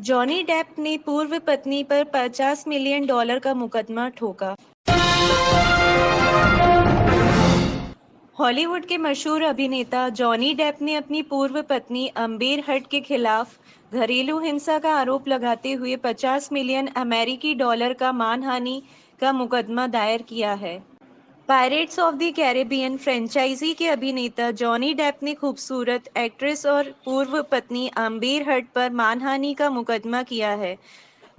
Johnny Depp ने पूर्व पत्नी पर 50 मिलियन डॉलर का मुकदमा ठोका। हॉलीवुड के मशहूर अभिनेता जॉनी डेप ने अपनी पूर्व पत्नी अम्बेर हट के खिलाफ घरेलू हिंसा का आरोप लगाते हुए 50 मिलियन अमेरिकी डॉलर का मानहानि का मुकदमा दायर किया है। Pirates of the Caribbean franchise के अभिनेता जॉनी डेप ने खूबसूरत एक्ट्रेस और पूर्व पत्नी आम्बेर हट पर मानहानि का मुकदमा किया है,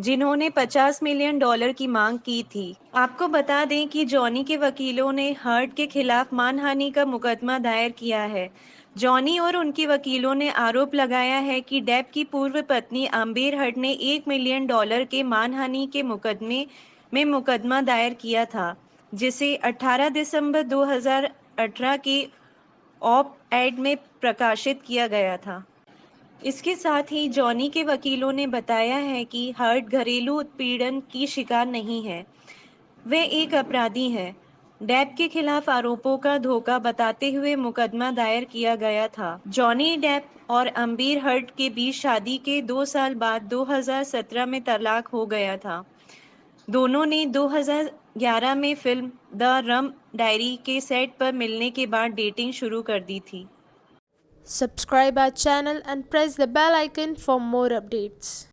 जिन्होंने 50 मिलियन डॉलर की मांग की थी। आपको बता दें कि जॉनी के वकीलों ने हर्ट के खिलाफ मानहानि का मुकदमा दायर किया है। जॉनी और उनके वकीलों ने आरोप लगाया है कि डेप की पूर्व पत्नी आम्बेर हट ने एक मिलियन डॉलर के मानहानि के मुकदमे में मुकदमा दायर किया था। जिसे 18 दिसंबर 2018 के ऑप एड में प्रकाशित किया गया था। इसके साथ ही जॉनी के वकीलों ने बताया है कि हर्ट घरेलू उत्पीड़न की शिकार नहीं है। वे एक अपराधी है। डेप के खिलाफ आरोपों का धोखा बताते हुए मुकदमा दायर किया गया था। जॉनी डेप और अम्बीर हर्ट के बीच शादी के दो साल बाद 2017 में तलाक हो गया था। दोनों ने 2011 में फ़िल्म द रम डायरी के सेट पर मिलने के बाद डेटिंग शुरू कर दी थी। Subscribe our channel and press the bell icon for more updates